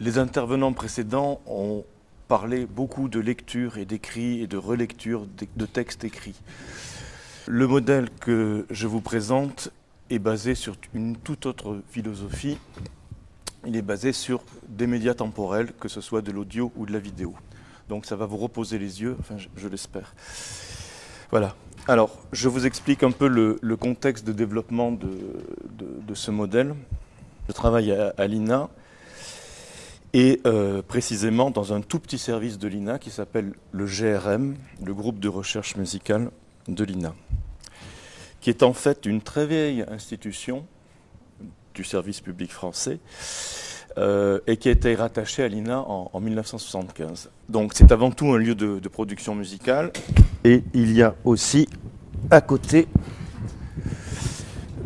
Les intervenants précédents ont parlé beaucoup de lecture et d'écrit et de relecture de textes écrits. Le modèle que je vous présente est basé sur une toute autre philosophie. Il est basé sur des médias temporels, que ce soit de l'audio ou de la vidéo. Donc ça va vous reposer les yeux, enfin je, l'espère. Voilà. Alors, je vous explique un peu le, contexte de développement de, ce modèle. Je travaille à, l'INA et euh, précisément dans un tout petit service de l'INA qui s'appelle le GRM, le groupe de recherche musicale de l'INA, qui est en fait une très vieille institution du service public français euh, et qui a été rattaché à l'INA en, 1975. Donc c'est avant tout un lieu de, production musicale et il y a aussi à côté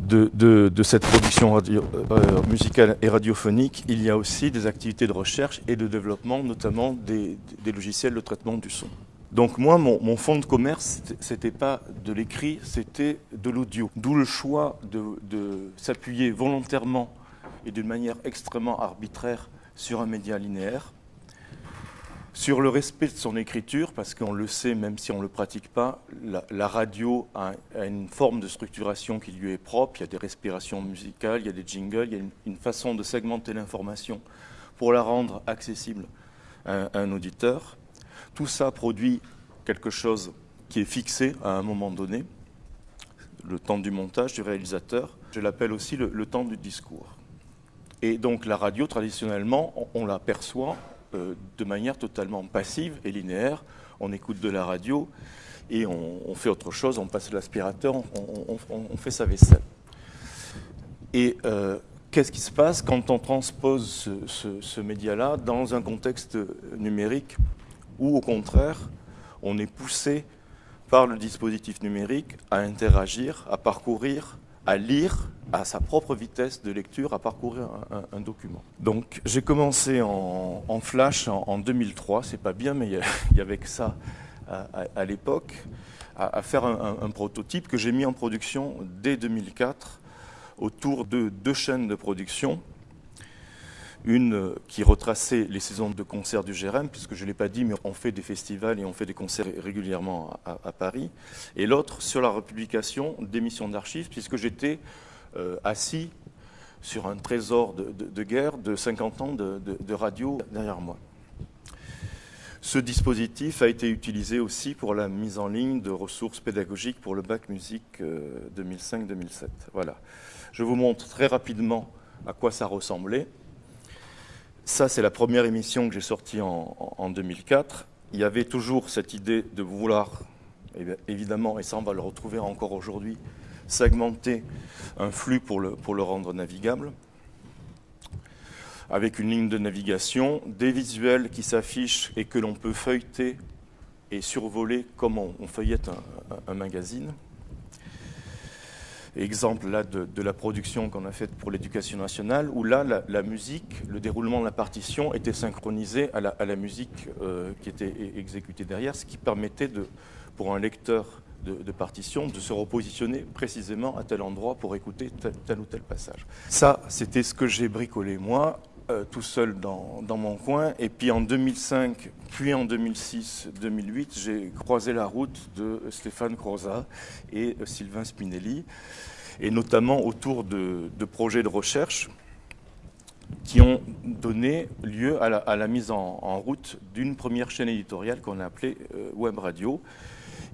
de, cette production radio, euh, musicale et radiophonique, il y a aussi des activités de recherche et de développement, notamment des, logiciels de traitement du son. Donc moi, mon, fonds de commerce, c'était pas de l'écrit, c'était de l'audio. D'où le choix de s'appuyer volontairement et d'une manière extrêmement arbitraire sur un média linéaire, sur le respect de son écriture, parce qu'on le sait, même si on ne le pratique pas, la, radio a, une forme de structuration qui lui est propre, il y a des respirations musicales, il y a des jingles, il y a une, façon de segmenter l'information pour la rendre accessible à, un auditeur. Tout ça produit quelque chose qui est fixé à un moment donné, le temps du montage du réalisateur. Je l'appelle aussi le temps du discours. Et donc la radio, traditionnellement, on, la perçoit euh, de manière totalement passive et linéaire. On écoute de la radio et on, fait autre chose, on passe l'aspirateur, on, fait sa vaisselle. Et euh, qu'est-ce qui se passe quand on transpose ce média-là dans un contexte numérique où, au contraire, on est poussé par le dispositif numérique à interagir, à parcourir à lire à sa propre vitesse de lecture, à parcourir un, document. Donc j'ai commencé en, Flash en, 2003, c'est pas bien, mais il y, avait que ça à, l'époque, à, faire un, prototype que j'ai mis en production dès 2004 autour de deux chaînes de production une qui retraçait les saisons de concerts du GRM, puisque je ne l'ai pas dit, mais on fait des festivals et on fait des concerts régulièrement à, Paris, et l'autre sur la republication d'émissions d'archives, puisque j'étais euh, assis sur un trésor de, guerre de 50 ans de, radio derrière moi. Ce dispositif a été utilisé aussi pour la mise en ligne de ressources pédagogiques pour le bac musique 2005-2007. Euh, voilà. Je vous montre très rapidement à quoi ça ressemblait. Ça, c'est la première émission que j'ai sortie en, 2004. Il y avait toujours cette idée de vouloir, évidemment, et ça on va le retrouver encore aujourd'hui, segmenter un flux pour le, pour le rendre navigable, avec une ligne de navigation, des visuels qui s'affichent et que l'on peut feuilleter et survoler comme on, feuillette un magazine. Exemple là de, la production qu'on a faite pour l'éducation nationale, où là, la, musique, le déroulement de la partition était synchronisé à la, musique euh, qui était exécutée derrière, ce qui permettait de, pour un lecteur de, partition de se repositionner précisément à tel endroit pour écouter tel ou tel passage. Ça, c'était ce que j'ai bricolé moi. Euh, tout seul dans, mon coin. Et puis en 2005, puis en 2006-2008, j'ai croisé la route de Stéphane Croza et euh, Sylvain Spinelli, et notamment autour de, projets de recherche qui ont donné lieu à la, mise en, route d'une première chaîne éditoriale qu'on a appelée euh, Web Radio,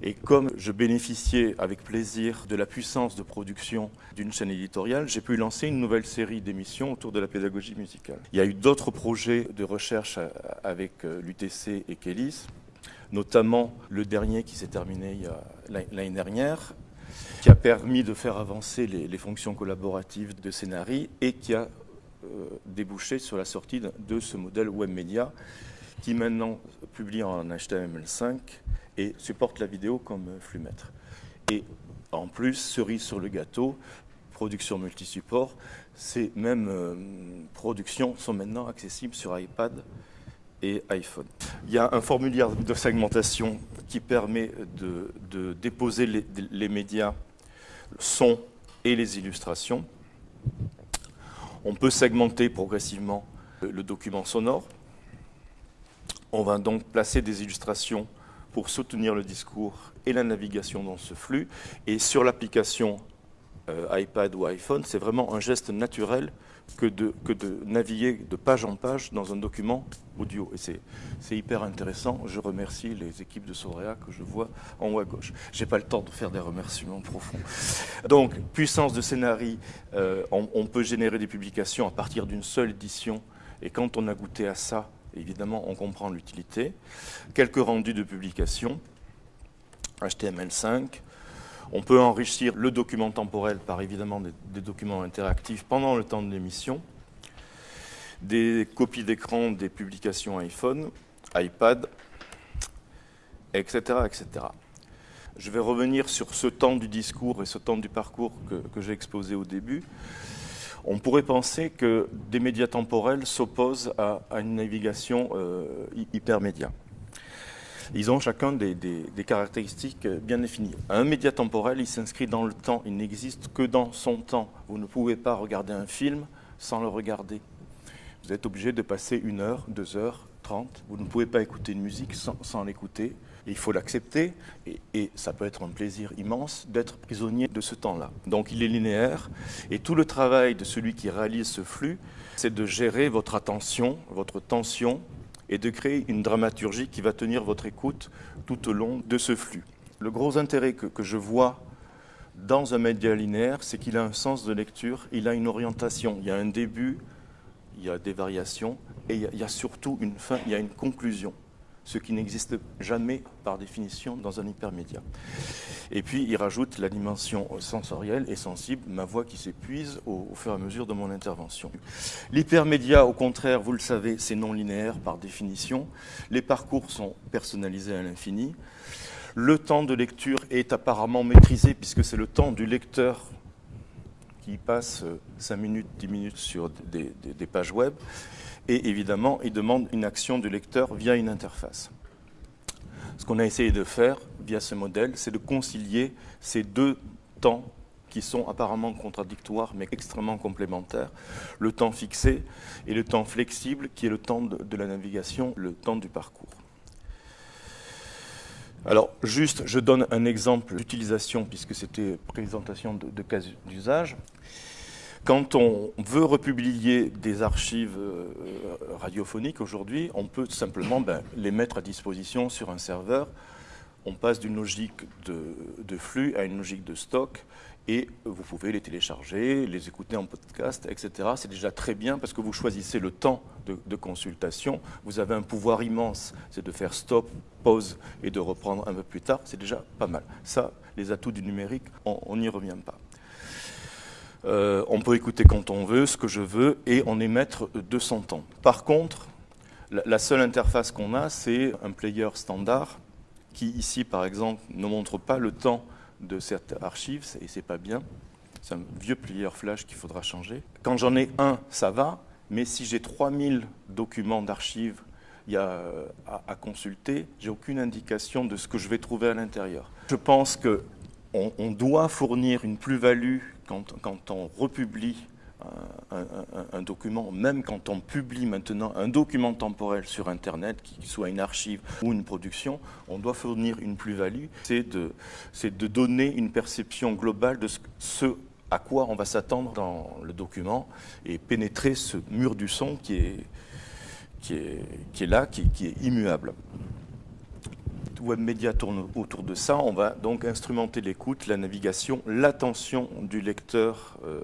et comme je bénéficiais avec plaisir de la puissance de production d'une chaîne éditoriale, j'ai pu lancer une nouvelle série d'émissions autour de la pédagogie musicale. Il y a eu d'autres projets de recherche euh, avec euh, l'UTC et Kélis, notamment le dernier qui s'est terminé l'année dernière, qui a permis de faire avancer les, fonctions collaboratives de Scénarii et qui a euh, débouché sur la sortie de ce modèle web média qui maintenant publie en HTML5 et supporte la vidéo comme flux maître. Et en plus, cerise sur le gâteau, production multi-support, ces mêmes euh, productions sont maintenant accessibles sur iPad et iPhone. Il y a un formulaire de segmentation qui permet de, déposer les, les, médias, le son et les illustrations. On peut segmenter progressivement le document sonore. On va donc placer des illustrations pour soutenir le discours et la navigation dans ce flux. Et sur l'application euh, iPad ou iPhone, c'est vraiment un geste naturel que de, naviguer de page en page dans un document audio. Et c'est hyper intéressant. Je remercie les équipes de Sorea que je vois en haut à gauche. Je n'ai pas le temps de faire des remerciements profonds. Donc, puissance de scénarii, euh, on, peut générer des publications à partir d'une seule édition. Et quand on a goûté à ça, évidemment, on comprend l'utilité. Quelques rendus de publication, HTML5, on peut enrichir le document temporel par évidemment des, documents interactifs pendant le temps de l'émission, des copies d'écran des publications iPhone, iPad, etc., etc. Je vais revenir sur ce temps du discours et ce temps du parcours que, j'ai exposé au début. On pourrait penser que des médias temporels s'opposent à, une navigation euh, hypermédia. Ils ont chacun des, caractéristiques bien définies. Un média temporel, il s'inscrit dans le temps, il n'existe que dans son temps. Vous ne pouvez pas regarder un film sans le regarder. Vous êtes obligé de passer une heure, deux heures, trente. Vous ne pouvez pas écouter une musique sans, l'écouter. Il faut l'accepter et, ça peut être un plaisir immense d'être prisonnier de ce temps-là. Donc il est linéaire et tout le travail de celui qui réalise ce flux, c'est de gérer votre attention, votre tension, et de créer une dramaturgie qui va tenir votre écoute tout au long de ce flux. Le gros intérêt que, je vois dans un média linéaire, c'est qu'il a un sens de lecture, il a une orientation, il y a un début, il y a des variations, et il y a surtout une fin, il y a une conclusion ce qui n'existe jamais par définition dans un hypermédia. Et puis il rajoute la dimension sensorielle et sensible, ma voix qui s'épuise au, fur et à mesure de mon intervention. L'hypermédia, au contraire, vous le savez, c'est non linéaire par définition. Les parcours sont personnalisés à l'infini. Le temps de lecture est apparemment maîtrisé puisque c'est le temps du lecteur qui passe 5 minutes, 10 minutes sur des, pages web. Et évidemment, il demande une action du lecteur via une interface. Ce qu'on a essayé de faire via ce modèle, c'est de concilier ces deux temps qui sont apparemment contradictoires mais extrêmement complémentaires, le temps fixé et le temps flexible qui est le temps de, la navigation, le temps du parcours. Alors, juste, je donne un exemple d'utilisation, puisque c'était présentation de, cas d'usage. Quand on veut republier des archives euh, radiophoniques aujourd'hui, on peut simplement ben, les mettre à disposition sur un serveur. On passe d'une logique de, flux à une logique de stock et vous pouvez les télécharger, les écouter en podcast, etc. C'est déjà très bien parce que vous choisissez le temps de, consultation. Vous avez un pouvoir immense, c'est de faire stop, pause et de reprendre un peu plus tard. C'est déjà pas mal. Ça, les atouts du numérique, on n'y revient pas. Euh, on peut écouter quand on veut, ce que je veux, et on est maître de son temps. Par contre, la, seule interface qu'on a, c'est un player standard qui, ici, par exemple, ne montre pas le temps de cette archive, et c'est pas bien. C'est un vieux player flash qu'il faudra changer. Quand j'en ai un, ça va, mais si j'ai 3000 documents d'archives à, à, consulter, j'ai aucune indication de ce que je vais trouver à l'intérieur. Je pense qu'on on doit fournir une plus-value quand, on republie un, document, même quand on publie maintenant un document temporel sur Internet, qui soit une archive ou une production, on doit fournir une plus-value, c'est de, donner une perception globale de ce, à quoi on va s'attendre dans le document et pénétrer ce mur du son qui est, là, qui est immuable. WebMedia tourne autour de ça. On va donc instrumenter l'écoute, la navigation, l'attention du lecteur euh,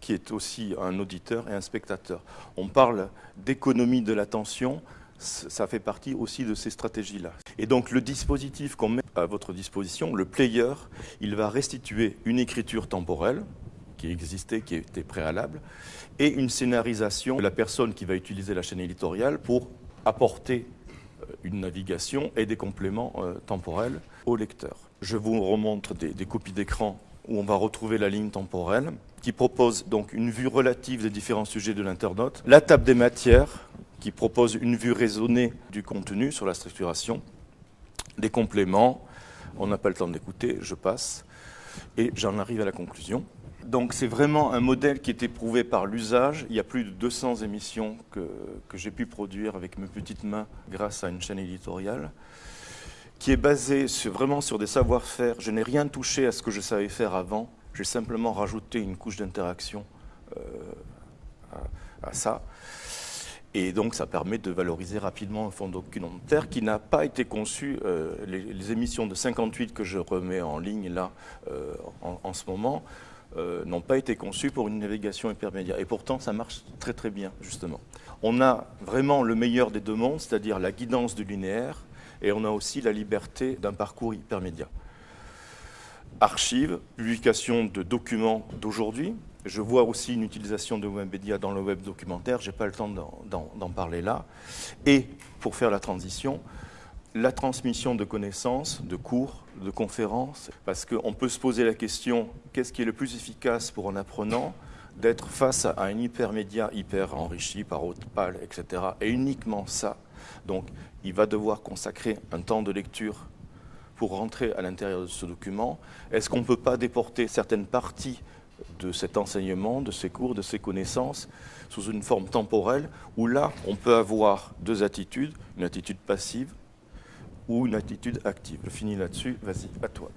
qui est aussi un auditeur et un spectateur. On parle d'économie de l'attention, ça fait partie aussi de ces stratégies-là. Et donc le dispositif qu'on met à votre disposition, le player, il va restituer une écriture temporelle qui existait, qui était préalable, et une scénarisation de la personne qui va utiliser la chaîne éditoriale pour apporter une navigation et des compléments euh, temporels au lecteur. Je vous remontre des, copies d'écran où on va retrouver la ligne temporelle qui propose donc une vue relative des différents sujets de l'internaute, la table des matières qui propose une vue raisonnée du contenu sur la structuration, des compléments, on n'a pas le temps d'écouter, je passe, et j'en arrive à la conclusion. Donc c'est vraiment un modèle qui est éprouvé par l'usage. Il y a plus de 200 émissions que, j'ai pu produire avec mes petites mains grâce à une chaîne éditoriale qui est basée vraiment sur des savoir-faire. Je n'ai rien touché à ce que je savais faire avant. J'ai simplement rajouté une couche d'interaction euh, à, ça. Et donc, ça permet de valoriser rapidement un fonds documentaire qui n'a pas été conçu. Euh, les, émissions de 58 que je remets en ligne là, euh, en, ce moment, euh, n'ont pas été conçues pour une navigation hypermédia. Et pourtant, ça marche très très bien, justement. On a vraiment le meilleur des deux mondes, c'est-à-dire la guidance du linéaire, et on a aussi la liberté d'un parcours hypermédia. Archives, publication de documents d'aujourd'hui, je vois aussi une utilisation de Webedia dans le web documentaire, je n'ai pas le temps d'en parler là. Et pour faire la transition, la transmission de connaissances, de cours, de conférences, parce qu'on peut se poser la question, qu'est-ce qui est le plus efficace pour un apprenant d'être face à un hypermédia hyper enrichi par haute pâle, etc. Et uniquement ça. Donc, il va devoir consacrer un temps de lecture pour rentrer à l'intérieur de ce document. Est-ce qu'on ne peut pas déporter certaines parties de cet enseignement, de ces cours, de ces connaissances, sous une forme temporelle, où là, on peut avoir deux attitudes, une attitude passive ou une attitude active. Je finis là-dessus, vas-y, à toi.